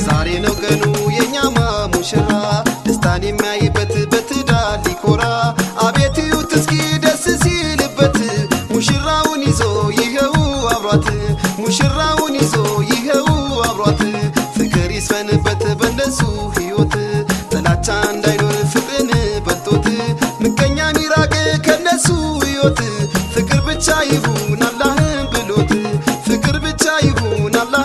ዛሬ ነው ቀኑ የኛማ ሙሽራ ደስታን የሚያይበት በትዳር ሊኮራ። አቤት እዩት እስኪ ደስ ሲልበት። ሙሽራውን ይዞ ይኸው አብሯት። ሙሽራውን ይዞ ይኸው አብሯት። ፍቅር ይስፈንበት በነሱ ሕይወት ጥላቻ እንዳይኖር ፍቅርን በልጦት ምቀኛ ሚራቅ ከነሱ ሕይወት ፍቅር ብቻ ይሁን